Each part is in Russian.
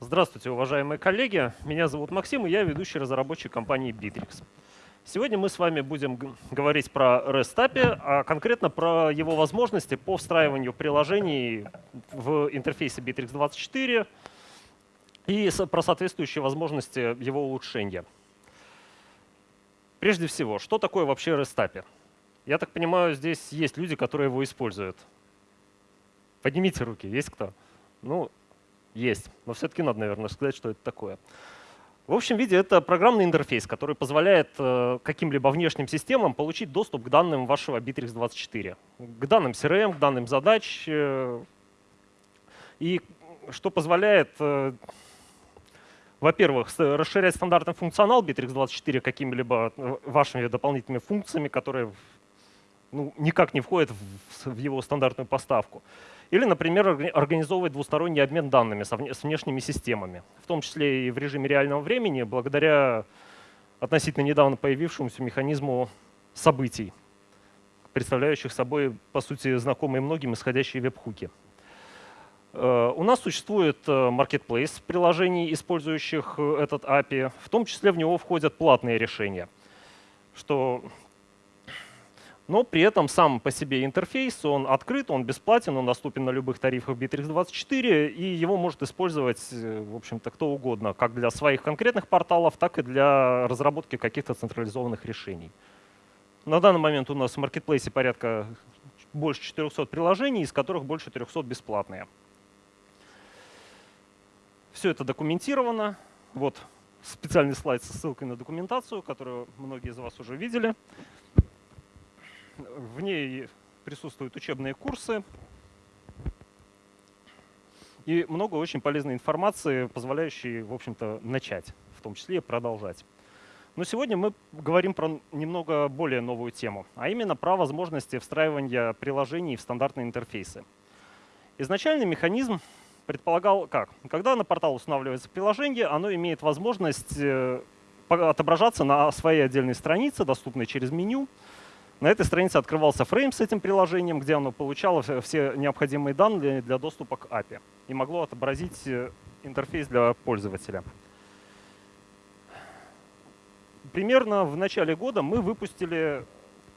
Здравствуйте, уважаемые коллеги. Меня зовут Максим, и я ведущий разработчик компании Bittrex. Сегодня мы с вами будем говорить про REST API, а конкретно про его возможности по встраиванию приложений в интерфейсе Bittrex 24 и про соответствующие возможности его улучшения. Прежде всего, что такое вообще REST API? Я так понимаю, здесь есть люди, которые его используют. Поднимите руки, есть кто? Ну, есть, но все-таки надо, наверное, сказать, что это такое. В общем виде это программный интерфейс, который позволяет э, каким-либо внешним системам получить доступ к данным вашего Bittrex24, к данным CRM, к данным задач, э, и что позволяет, э, во-первых, расширять стандартный функционал Bittrex24 какими-либо вашими дополнительными функциями, которые ну, никак не входят в, в его стандартную поставку. Или, например, организовывать двусторонний обмен данными с внешними системами, в том числе и в режиме реального времени, благодаря относительно недавно появившемуся механизму событий, представляющих собой, по сути, знакомые многим исходящие веб-хуки. Э, у нас существует э, marketplace приложений, использующих э, этот API. В том числе в него входят платные решения, что но при этом сам по себе интерфейс, он открыт, он бесплатен, он доступен на любых тарифах Bittrex24, и его может использовать, э, в общем-то, кто угодно, как для своих конкретных порталов, так и для разработки каких-то централизованных решений. На данный момент у нас в маркетплейсе порядка больше 400 приложений, из которых больше 300 бесплатные. Все это документировано. Вот специальный слайд со ссылкой на документацию, которую многие из вас уже видели. В ней присутствуют учебные курсы и много очень полезной информации, позволяющей, в общем-то, начать, в том числе и продолжать. Но сегодня мы говорим про немного более новую тему, а именно про возможности встраивания приложений в стандартные интерфейсы. Изначальный механизм предполагал как? Когда на портал устанавливается приложение, оно имеет возможность э, отображаться на своей отдельной странице, доступной через меню, на этой странице открывался фрейм с этим приложением, где оно получало все необходимые данные для доступа к API и могло отобразить э, интерфейс для пользователя. Примерно в начале года мы выпустили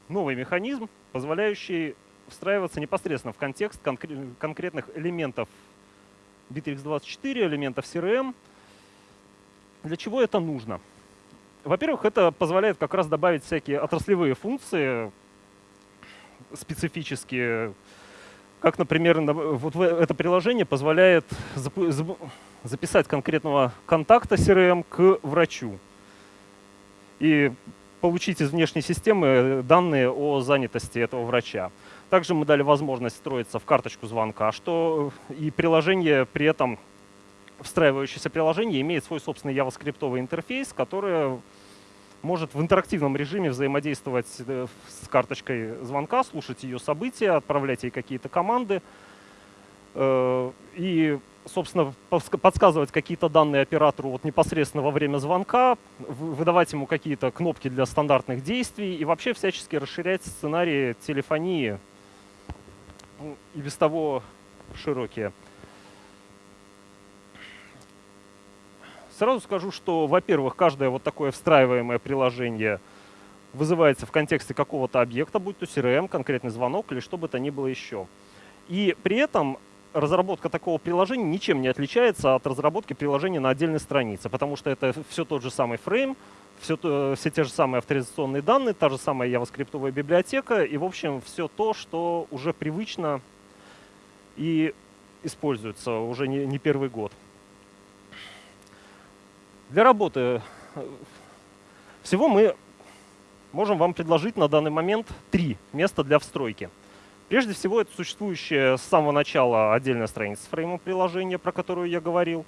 новый механизм, позволяющий встраиваться непосредственно в контекст конкретных элементов Bittrex24, элементов CRM. Для чего это нужно? Во-первых, это позволяет как раз добавить всякие отраслевые функции специфические, как, например, вот это приложение позволяет записать конкретного контакта CRM к врачу и получить из внешней системы данные о занятости этого врача. Также мы дали возможность встроиться в карточку звонка, что и приложение при этом, встраивающееся приложение, имеет свой собственный JavaScript интерфейс, который может в интерактивном режиме взаимодействовать э, с карточкой звонка, слушать ее события, отправлять ей какие-то команды э, и, собственно, подсказывать какие-то данные оператору вот непосредственно во время звонка, выдавать ему какие-то кнопки для стандартных действий и вообще всячески расширять сценарии телефонии ну, и без того широкие. Сразу скажу, что, во-первых, каждое вот такое встраиваемое приложение вызывается в контексте какого-то объекта, будь то CRM, конкретный звонок или что бы то ни было еще. И при этом разработка такого приложения ничем не отличается от разработки приложения на отдельной странице, потому что это все тот же самый фрейм, все, все те же самые авторизационные данные, та же самая JavaScript библиотека и, в общем, все то, что уже привычно и используется уже не, не первый год. Для работы э, всего мы можем вам предложить на данный момент три места для встройки. Прежде всего, это существующая с самого начала отдельная страница с фреймом приложения, про которую я говорил.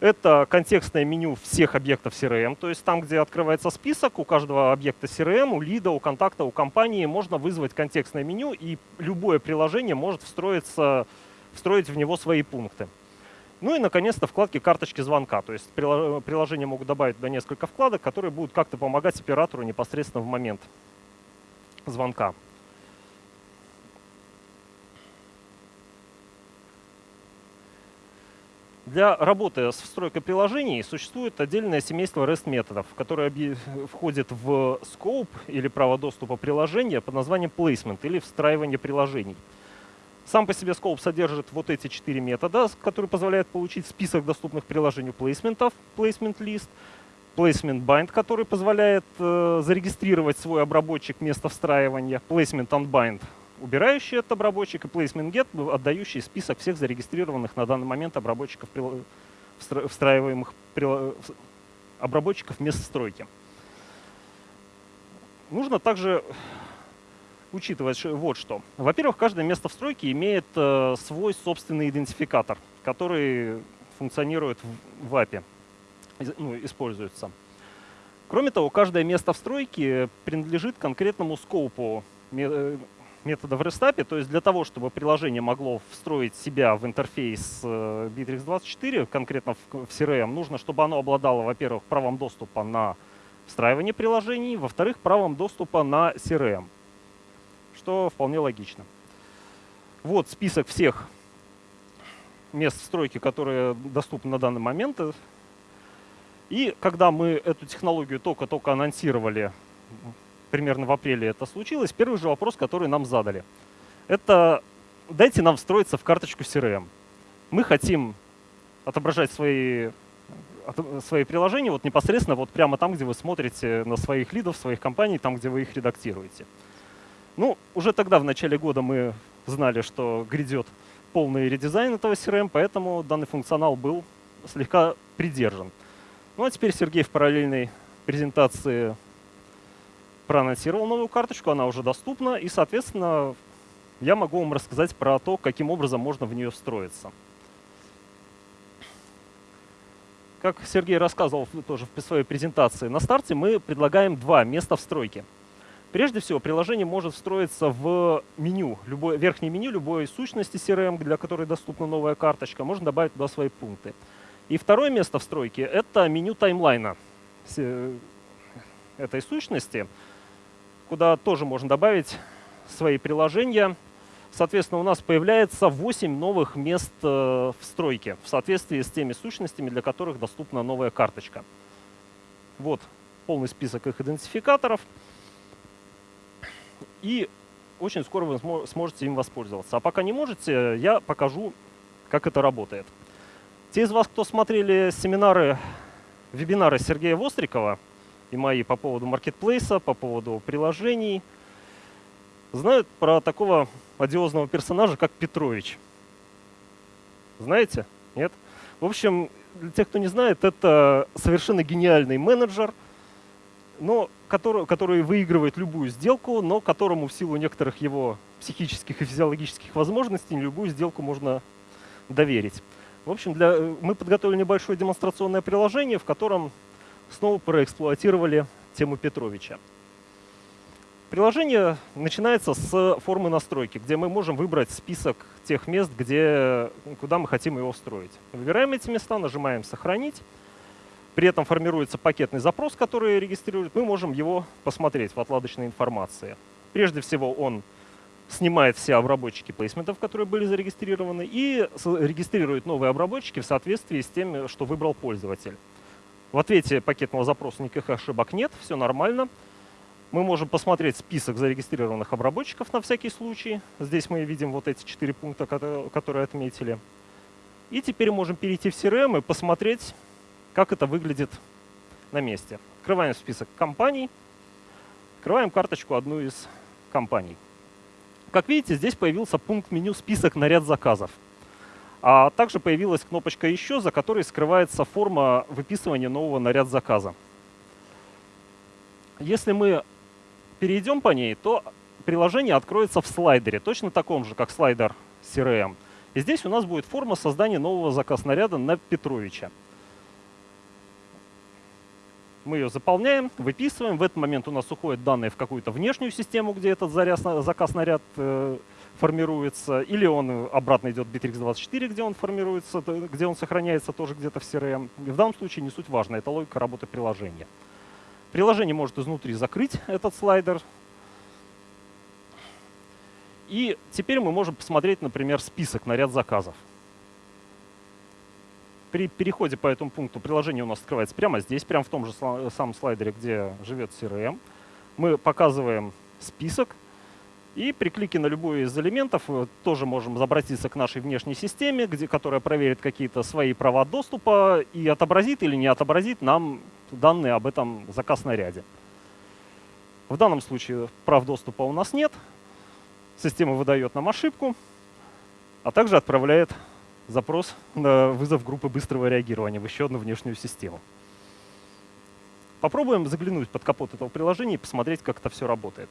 Это контекстное меню всех объектов CRM, то есть там, где открывается список, у каждого объекта CRM, у лида, у контакта, у компании можно вызвать контекстное меню, и любое приложение может встроиться, встроить в него свои пункты. Ну и, наконец-то, вкладки карточки звонка. То есть приложения могут добавить до несколько вкладок, которые будут как-то помогать оператору непосредственно в момент звонка. Для работы с встройкой приложений существует отдельное семейство REST-методов, которое входит в scope или право доступа приложения под названием placement или встраивание приложений. Сам по себе scope содержит вот эти четыре метода, которые позволяют получить список доступных приложений плейсментов, placement list, placement bind, который позволяет э, зарегистрировать свой обработчик места встраивания, placement unbind, убирающий этот обработчик, и placement get, отдающий список всех зарегистрированных на данный момент обработчиков, встраиваемых обработчиков мест стройки. Нужно также учитывать вот что. Во-первых, каждое место встройки имеет э, свой собственный идентификатор, который функционирует в, в API, ну, используется. Кроме того, каждое место встройки принадлежит конкретному скопу э, метода в REST то есть для того, чтобы приложение могло встроить себя в интерфейс э, Bittrex24, конкретно в CRM, нужно, чтобы оно обладало, во-первых, правом доступа на встраивание приложений, во-вторых, правом доступа на CRM, что вполне логично. Вот список всех мест встройки, которые доступны на данный момент. И когда мы эту технологию только-только анонсировали примерно в апреле это случилось, первый же вопрос, который нам задали, это дайте нам встроиться в карточку CRM. Мы хотим отображать свои, свои приложения вот непосредственно вот прямо там, где вы смотрите на своих лидов, своих компаний, там, где вы их редактируете. Ну, уже тогда, в начале года, мы знали, что грядет полный редизайн этого CRM, поэтому данный функционал был слегка придержан. Ну а теперь Сергей в параллельной презентации проанонсировал новую карточку, она уже доступна, и, соответственно, я могу вам рассказать про то, каким образом можно в нее встроиться. Как Сергей рассказывал тоже в своей презентации, на старте мы предлагаем два места встройки. Прежде всего, приложение может встроиться в меню, любое, верхнее меню любой сущности CRM, для которой доступна новая карточка. Можно добавить туда свои пункты. И второе место встройки — это меню таймлайна этой сущности куда тоже можно добавить свои приложения. Соответственно, у нас появляется 8 новых мест э, в стройке в соответствии с теми сущностями, для которых доступна новая карточка. Вот полный список их идентификаторов. И очень скоро вы сможете им воспользоваться. А пока не можете, я покажу, как это работает. Те из вас, кто смотрели семинары, вебинары Сергея Вострикова, и мои по поводу маркетплейса, по поводу приложений, знают про такого одиозного персонажа, как Петрович. Знаете? Нет? В общем, для тех, кто не знает, это совершенно гениальный менеджер, но который, который выигрывает любую сделку, но которому в силу некоторых его психических и физиологических возможностей любую сделку можно доверить. В общем, для, мы подготовили небольшое демонстрационное приложение, в котором снова проэксплуатировали тему Петровича. Приложение начинается с формы настройки, где мы можем выбрать список тех мест, где, куда мы хотим его встроить. Выбираем эти места, нажимаем «Сохранить». При этом формируется пакетный запрос, который регистрирует. Мы можем его посмотреть в отладочной информации. Прежде всего он снимает все обработчики плейсментов, которые были зарегистрированы, и регистрирует новые обработчики в соответствии с тем, что выбрал пользователь. В ответе пакетного запроса никаких ошибок нет, все нормально. Мы можем посмотреть список зарегистрированных обработчиков на всякий случай. Здесь мы видим вот эти четыре пункта, которые отметили. И теперь можем перейти в CRM и посмотреть, как это выглядит на месте. Открываем список компаний, открываем карточку одну из компаний. Как видите, здесь появился пункт меню «Список на ряд заказов». А также появилась кнопочка «Еще», за которой скрывается форма выписывания нового наряд заказа. Если мы перейдем по ней, то приложение откроется в слайдере, точно таком же, как слайдер CRM. И здесь у нас будет форма создания нового заказ наряда на Петровича. Мы ее заполняем, выписываем. В этот момент у нас уходят данные в какую-то внешнюю систему, где этот заказ наряд э, формируется, или он обратно идет в Bittrex24, где он формируется, где он сохраняется тоже где-то в CRM. В данном случае не суть важно, это логика работы приложения. Приложение может изнутри закрыть этот слайдер. И теперь мы можем посмотреть, например, список на ряд заказов. При переходе по этому пункту приложение у нас открывается прямо здесь, прямо в том же самом слайдере, где живет CRM. Мы показываем список, и при клике на любой из элементов э, тоже можем обратиться к нашей внешней системе, где, которая проверит какие-то свои права доступа и отобразит или не отобразит нам данные об этом заказ снаряде. В данном случае прав доступа у нас нет. Система выдает нам ошибку, а также отправляет запрос на вызов группы быстрого реагирования в еще одну внешнюю систему. Попробуем заглянуть под капот этого приложения и посмотреть, как это все работает.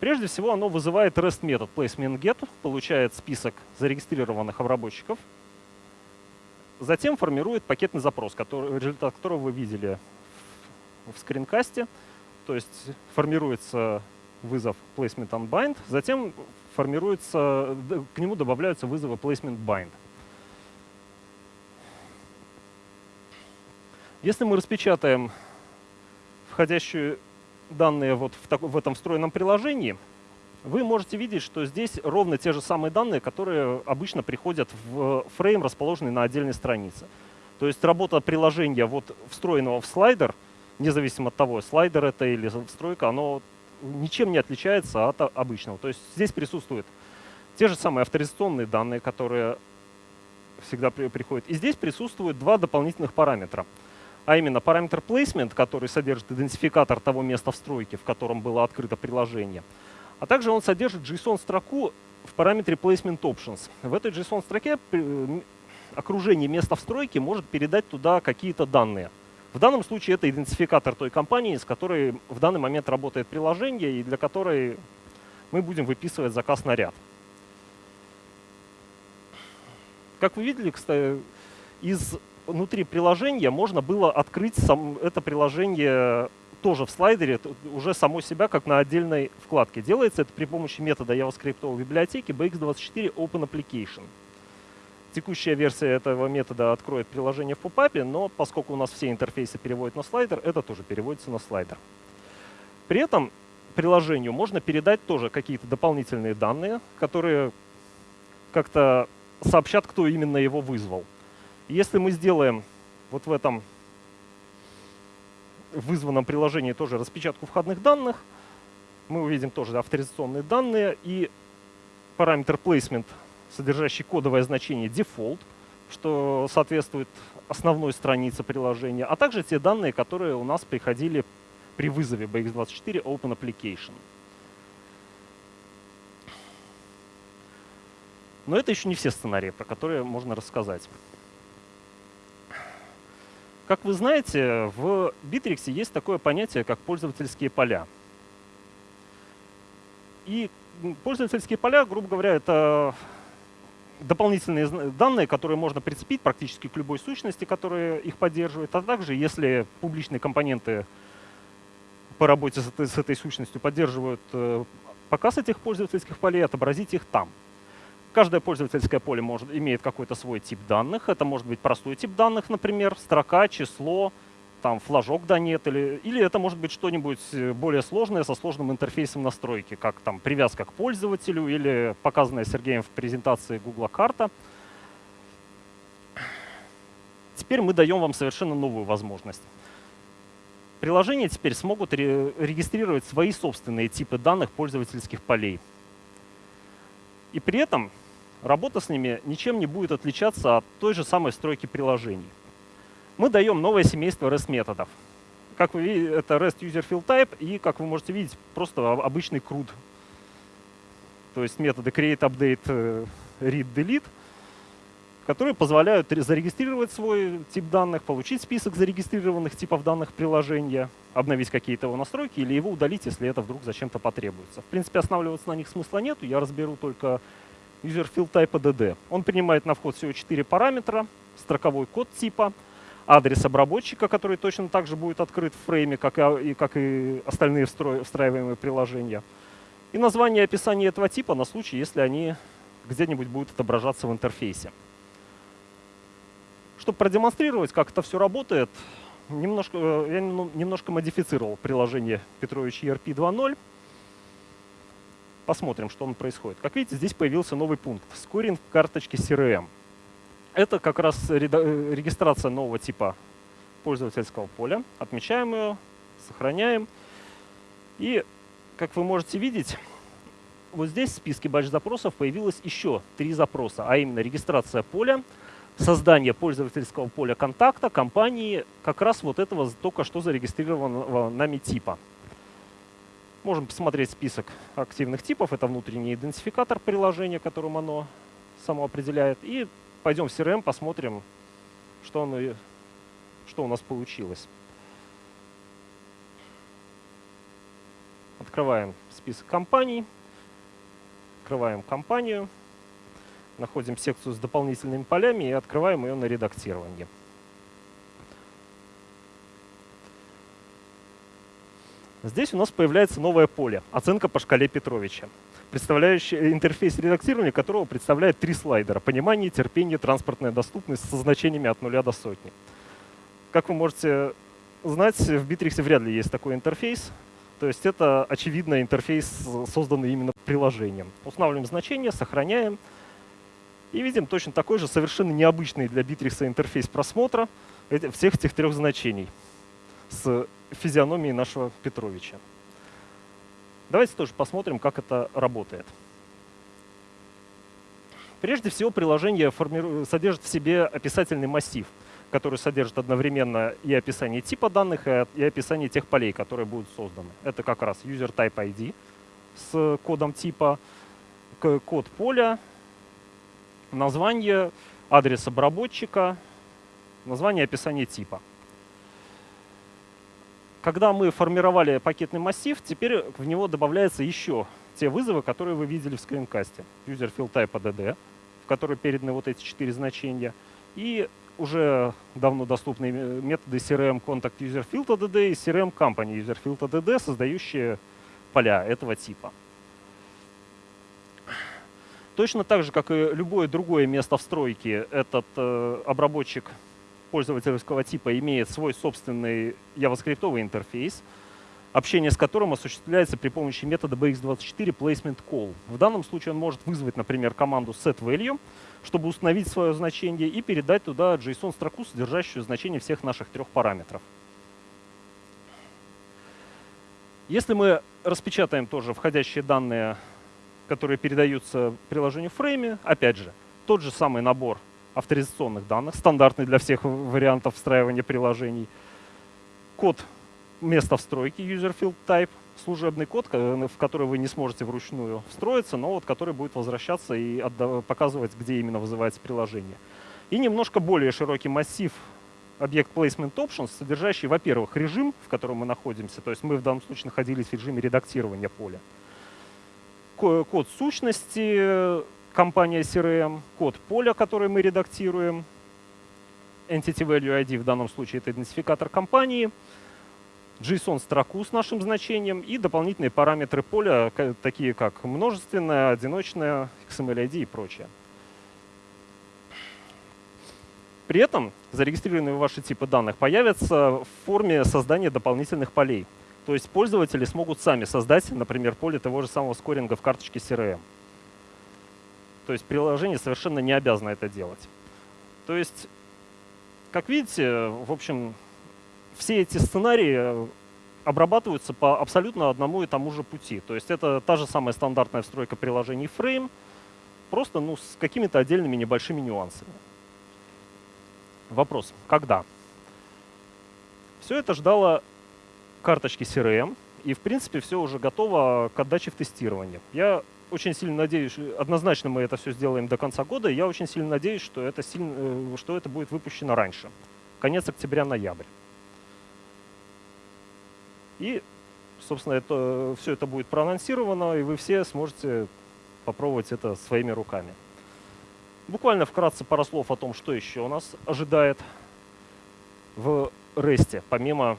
Прежде всего, оно вызывает REST метод placementGet, получает список зарегистрированных обработчиков, затем формирует пакетный запрос, который, результат которого вы видели в скринкасте. То есть формируется вызов placement unbind, затем формируется, к нему добавляются вызовы placement bind. Если мы распечатаем входящую данные вот в, так, в этом встроенном приложении, вы можете видеть, что здесь ровно те же самые данные, которые обычно приходят в фрейм, расположенный на отдельной странице. То есть работа приложения вот встроенного в слайдер, независимо от того, слайдер это или встройка, оно ничем не отличается от обычного. То есть здесь присутствуют те же самые авторизационные данные, которые всегда при, приходят. И здесь присутствуют два дополнительных параметра – а именно параметр placement, который содержит идентификатор того места в стройке, в котором было открыто приложение. А также он содержит JSON-строку в параметре placement options. В этой JSON-строке окружение места в стройке может передать туда какие-то данные. В данном случае это идентификатор той компании, с которой в данный момент работает приложение и для которой мы будем выписывать заказ на ряд. Как вы видели, кстати, из внутри приложения можно было открыть сам, это приложение тоже в слайдере, уже само себя, как на отдельной вкладке. Делается это при помощи метода JavaScript библиотеки bx24 Open Application. Текущая версия этого метода откроет приложение в попапе, но поскольку у нас все интерфейсы переводят на слайдер, это тоже переводится на слайдер. При этом приложению можно передать тоже какие-то дополнительные данные, которые как-то сообщат, кто именно его вызвал. Если мы сделаем вот в этом вызванном приложении тоже распечатку входных данных, мы увидим тоже авторизационные данные и параметр placement, содержащий кодовое значение default, что соответствует основной странице приложения, а также те данные, которые у нас приходили при вызове BX24 Open Application. Но это еще не все сценарии, про которые можно рассказать. Как вы знаете, в Bittrex есть такое понятие, как пользовательские поля. И пользовательские поля, грубо говоря, это дополнительные данные, которые можно прицепить практически к любой сущности, которая их поддерживает, а также если публичные компоненты по работе с этой, с этой сущностью поддерживают э, показ этих пользовательских полей, отобразить их там. Каждое пользовательское поле может, имеет какой-то свой тип данных. Это может быть простой тип данных, например, строка, число, там флажок да нет, или, или это может быть что-нибудь э, более сложное со сложным интерфейсом настройки, как там привязка к пользователю или показанная Сергеем в презентации Google карта. Теперь мы даем вам совершенно новую возможность. Приложения теперь смогут регистрировать свои собственные типы данных пользовательских полей. И при этом работа с ними ничем не будет отличаться от той же самой стройки приложений. Мы даем новое семейство REST-методов. Как вы видите, это REST User Field Type и, как вы можете видеть, просто обычный CRUD. То есть методы create, update, э, read, delete, которые позволяют зарегистрировать свой тип данных, получить список зарегистрированных типов данных приложения, обновить какие-то его настройки или его удалить, если это вдруг зачем-то потребуется. В принципе, останавливаться на них смысла нет. Я разберу только user field type DD. Он принимает на вход всего 4 параметра, строковой код типа, адрес обработчика, который точно так же будет открыт в фрейме, как и, как и остальные встраиваемые приложения, и название и описание этого типа на случай, если они где-нибудь будут отображаться в интерфейсе. Чтобы продемонстрировать, как это все работает, немножко, э, я немножко модифицировал приложение Петрович ERP 2.0. Посмотрим, что он происходит. Как видите, здесь появился новый пункт — скоринг карточки CRM. Это как раз регистрация нового типа пользовательского поля. Отмечаем ее, сохраняем. И, как вы можете видеть, вот здесь в списке батч-запросов появилось еще три запроса, а именно регистрация поля, создание пользовательского поля контакта компании как раз вот этого только что зарегистрированного нами типа. Можем посмотреть список активных типов. Это внутренний идентификатор приложения, которым оно само определяет. И пойдем в CRM, посмотрим, что, оно, что у нас получилось. Открываем список компаний. Открываем компанию. Находим секцию с дополнительными полями и открываем ее на редактирование. Здесь у нас появляется новое поле – оценка по шкале Петровича, представляющий интерфейс редактирования которого представляет три слайдера – понимание, терпение, транспортная доступность со значениями от нуля до сотни. Как вы можете знать, в Bittrex вряд ли есть такой интерфейс. То есть это, очевидно, интерфейс, созданный именно приложением. Устанавливаем значение, сохраняем. И видим точно такой же совершенно необычный для Bittrex интерфейс просмотра всех этих трех значений с физиономией нашего Петровича. Давайте тоже посмотрим, как это работает. Прежде всего, приложение содержит в себе описательный массив, который содержит одновременно и описание типа данных, и описание тех полей, которые будут созданы. Это как раз user type ID с кодом типа, код поля, название, адрес обработчика, название описание типа когда мы формировали пакетный массив, теперь в него добавляются еще те вызовы, которые вы видели в скринкасте. User field type ADD, в который переданы вот эти четыре значения, и уже давно доступные методы CRM Contact User Field ADD и CRM Company User Field ADD, создающие поля этого типа. Точно так же, как и любое другое место встройки, этот э, обработчик пользовательского типа имеет свой собственный javascript интерфейс, общение с которым осуществляется при помощи метода bx24 placement call. В данном случае он может вызвать, например, команду setValue, чтобы установить свое значение и передать туда JSON-строку, содержащую значение всех наших трех параметров. Если мы распечатаем тоже входящие данные, которые передаются приложению в фрейме, опять же, тот же самый набор авторизационных данных, стандартный для всех вариантов встраивания приложений. Код места встройки, user field type, служебный код, в который вы не сможете вручную встроиться, но вот который будет возвращаться и показывать, где именно вызывается приложение. И немножко более широкий массив объект placement options, содержащий, во-первых, режим, в котором мы находимся, то есть мы в данном случае находились в режиме редактирования поля, код сущности, компания CRM, код поля, который мы редактируем, Entity Value ID в данном случае это идентификатор компании, JSON-строку с нашим значением и дополнительные параметры поля, такие как множественное, одиночное, XML-ID и прочее. При этом зарегистрированные ваши типы данных появятся в форме создания дополнительных полей. То есть пользователи смогут сами создать, например, поле того же самого скоринга в карточке CRM. То есть приложение совершенно не обязано это делать. То есть, как видите, в общем, все эти сценарии обрабатываются по абсолютно одному и тому же пути. То есть это та же самая стандартная встройка приложений Frame, просто ну, с какими-то отдельными небольшими нюансами. Вопрос, когда? Все это ждало карточки CRM, и в принципе все уже готово к отдаче в тестирование. Я очень сильно надеюсь, однозначно мы это все сделаем до конца года, я очень сильно надеюсь, что это, сильно, э, что это будет выпущено раньше. Конец октября-ноябрь. И, собственно, это, все это будет проанонсировано, и вы все сможете попробовать это своими руками. Буквально вкратце пара слов о том, что еще у нас ожидает в REST, помимо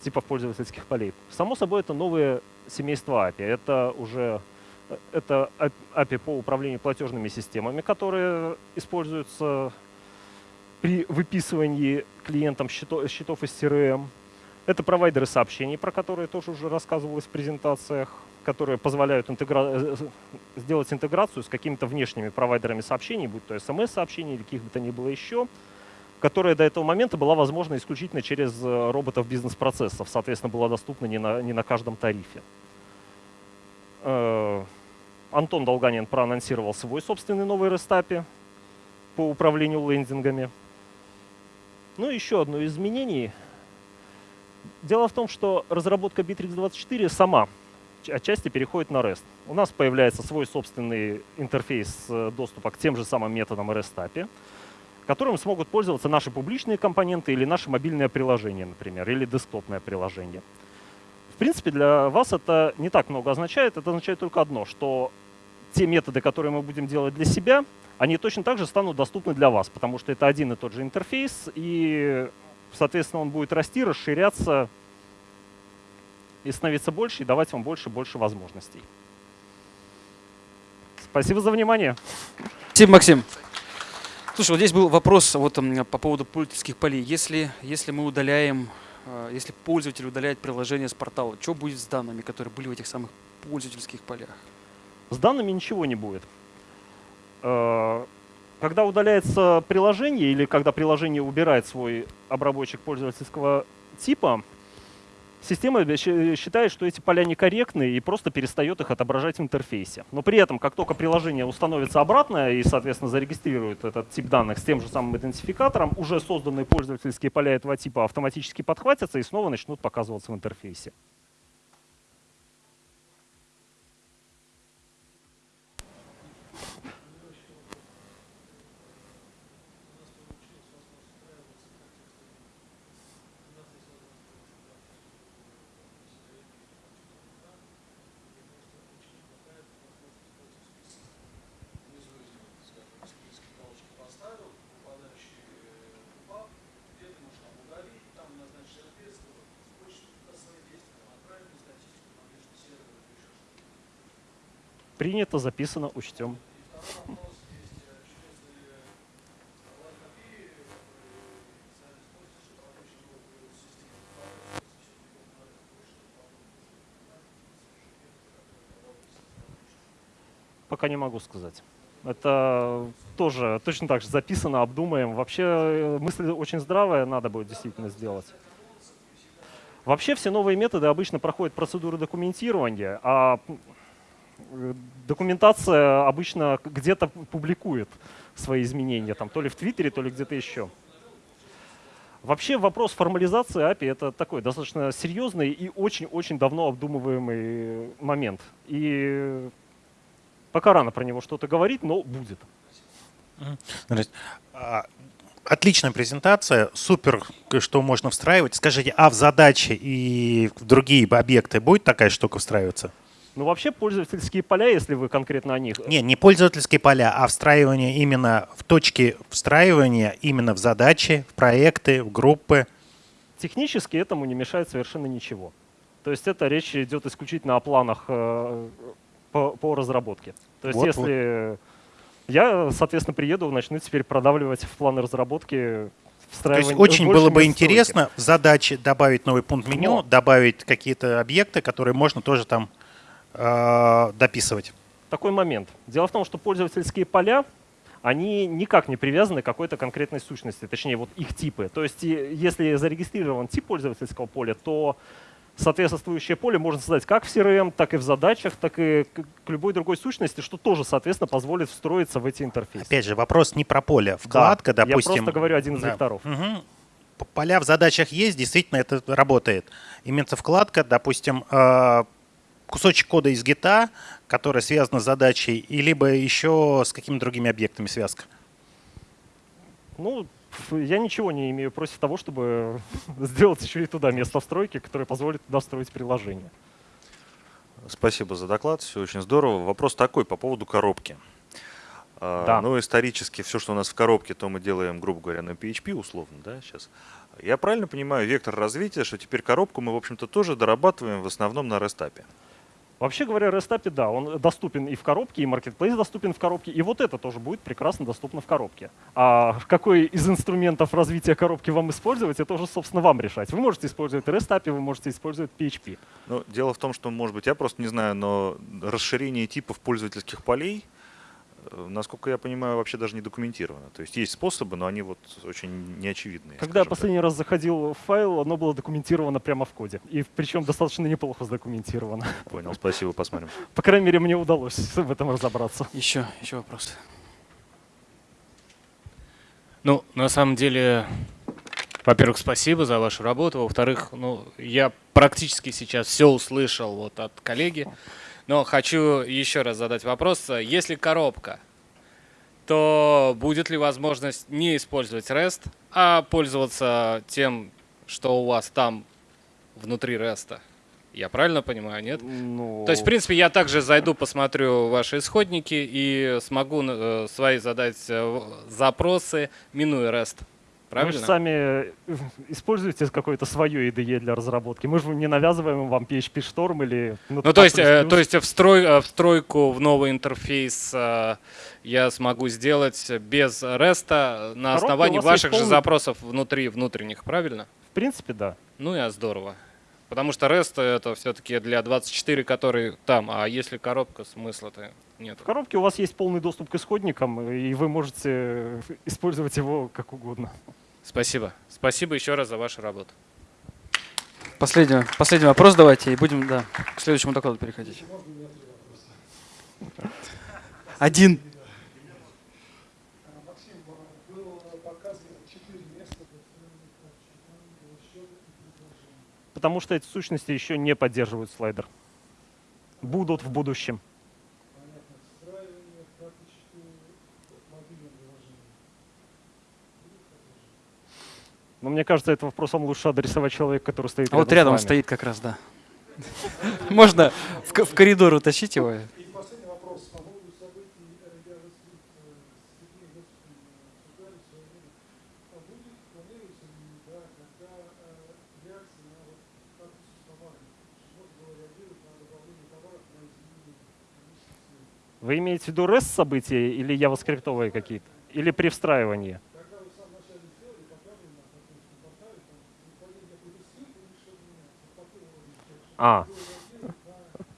типов пользовательских полей. Само собой, это новые семейства API. Это уже это API по управлению платежными системами, которые используются при выписывании клиентам счетов, счетов из CRM. Это провайдеры сообщений, про которые тоже уже рассказывалось в презентациях. которые позволяют интегра... Э, сделать интеграцию с какими-то внешними провайдерами сообщений, будь то смс-сообщения или каких бы то ни было еще, которая до этого момента была возможна исключительно через э, роботов бизнес-процессов, соответственно, была доступна не на, не на каждом тарифе. Антон Долганин проанонсировал свой собственный новый рестапи по управлению лендингами. Ну, еще одно из изменений. Дело в том, что разработка Bittrex24 сама отчасти переходит на REST. У нас появляется свой собственный интерфейс э, доступа к тем же самым методам REST которым смогут пользоваться наши публичные компоненты или наше мобильное приложение, например, или десктопное приложение. Принципе, для вас это не так много означает. Это означает только одно, что те методы, которые мы будем делать для себя, они точно так же станут доступны для вас, потому что это один и тот же интерфейс, и, соответственно, он будет расти, расширяться и становиться больше, и давать вам больше и больше возможностей. Спасибо за внимание. Спасибо, Максим. Слушай, вот здесь был вопрос вот, по поводу пользовательских полей. Если, если мы удаляем если пользователь удаляет приложение с портала, что будет с данными, которые были в этих самых пользовательских полях? С данными ничего не будет. А, когда удаляется приложение или когда приложение убирает свой обработчик пользовательского типа, Система считает, что эти поля некорректны и просто перестает их отображать в интерфейсе. Но при этом, как только приложение установится обратно и, соответственно, зарегистрирует этот тип данных с тем же самым идентификатором, уже созданные пользовательские поля этого типа автоматически подхватятся и снова начнут показываться в интерфейсе. Принято, записано, учтем. Пока не могу сказать. Это тоже точно так же записано, обдумаем. Вообще э, мысль очень здравая, надо будет действительно сделать. Вообще все новые методы обычно проходят процедуру документирования, а документация обычно где-то публикует свои изменения, там, то ли в Твиттере, то ли где-то еще. Вообще вопрос формализации API — это такой достаточно серьезный и очень-очень давно обдумываемый момент. И пока рано про него что-то говорить, но будет. А, отличная презентация, супер, что можно встраивать. Скажите, а в задачи и в другие объекты будет такая штука встраиваться? Ну, вообще пользовательские поля, если вы конкретно о них. Не, не пользовательские поля, а встраивание именно в точки встраивания, именно в задачи, в проекты, в группы. Технически этому не мешает совершенно ничего. То есть это речь идет исключительно о планах э, по, по разработке. То есть вот, если вот. я, соответственно, приеду, начну теперь продавливать в планы разработки то есть очень было бы интересно в задаче добавить новый пункт меню, Но. добавить какие-то объекты, которые можно тоже там э, дописывать? Такой момент. Дело в том, что пользовательские поля, они никак не привязаны к какой-то конкретной сущности, точнее вот их типы. То есть если зарегистрирован тип пользовательского поля, то соответствующее поле можно создать как в CRM, так и в задачах, так и к любой другой сущности, что тоже, соответственно, позволит встроиться в эти интерфейсы. Опять же, вопрос не про поле. Вкладка, да, допустим... Я просто говорю один из да. векторов. Угу. Поля в задачах есть, действительно это работает. Имеется вкладка, допустим, э, кусочек кода из гита, который связан с задачей, и либо еще с какими-то другими объектами связка? Ну, я ничего не имею против того, чтобы сделать еще и туда место встройки, которое позволит туда строить приложение. Спасибо за доклад, все очень здорово. Вопрос такой по поводу коробки. А, да. Ну, исторически все, что у нас в коробке, то мы делаем, грубо говоря, на PHP условно, да, сейчас. Я правильно понимаю вектор развития, что теперь коробку мы, в общем-то, тоже дорабатываем в основном на REST Вообще говоря, REST API, да, он доступен и в коробке, и Marketplace доступен в коробке, и вот это тоже будет прекрасно доступно в коробке. А какой из инструментов развития коробки вам использовать, это уже, собственно, вам решать. Вы можете использовать REST API, вы можете использовать PHP. Ну, дело в том, что, может быть, я просто не знаю, но расширение типов пользовательских полей — насколько я понимаю, вообще даже не документировано. То есть есть способы, но они вот очень неочевидные. Когда я последний так. раз заходил в файл, оно было документировано прямо в коде. И причем достаточно неплохо задокументировано. Понял, спасибо, посмотрим. По крайней мере, мне удалось в этом разобраться. Еще, еще вопрос. Ну, на самом деле, во-первых, спасибо за вашу работу. Во-вторых, ну, я практически сейчас все услышал вот от коллеги. Но хочу еще раз задать вопрос. Если коробка, то будет ли возможность не использовать REST, а пользоваться тем, что у вас там внутри REST? Я правильно понимаю, нет? Ну... То есть, в принципе, я также зайду, посмотрю ваши исходники и смогу э, свои задать э, запросы, минуя REST. Правильно? Вы же сами э, используете какое-то свое IDE для разработки. Мы же не навязываем вам PHP Storm или... Ну, то есть, э, то есть встрой, э, встройку в новый интерфейс э, я смогу сделать без REST на основании ваших же запросов внутри внутренних, правильно? В принципе, да. Ну и здорово. Потому что REST это все-таки для 24, который там, а если коробка, смысла-то нет. В коробке у вас есть полный доступ к исходникам, и вы можете использовать его как угодно. Спасибо. Спасибо еще раз за вашу работу. Последний, последний вопрос давайте, и будем да, к следующему докладу переходить. Один. Потому что эти сущности еще не поддерживают слайдер. Будут в будущем. Но мне кажется, этот вопрос вам лучше адресовать человек, который стоит а рядом вот рядом стоит как раз, да. Можно в, в коридор утащить его. Вы имеете в виду REST события или явоскриптовые какие-то? Или при встраивании? А.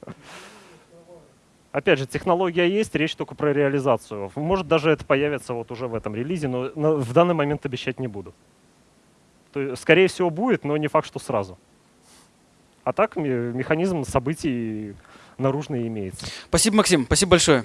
Опять же, технология есть, речь только про реализацию. Может, даже это появится вот уже в этом релизе, но в данный момент обещать не буду. То есть, скорее всего, будет, но не факт, что сразу. А так механизм событий наружный имеется. Спасибо, Максим. Спасибо большое.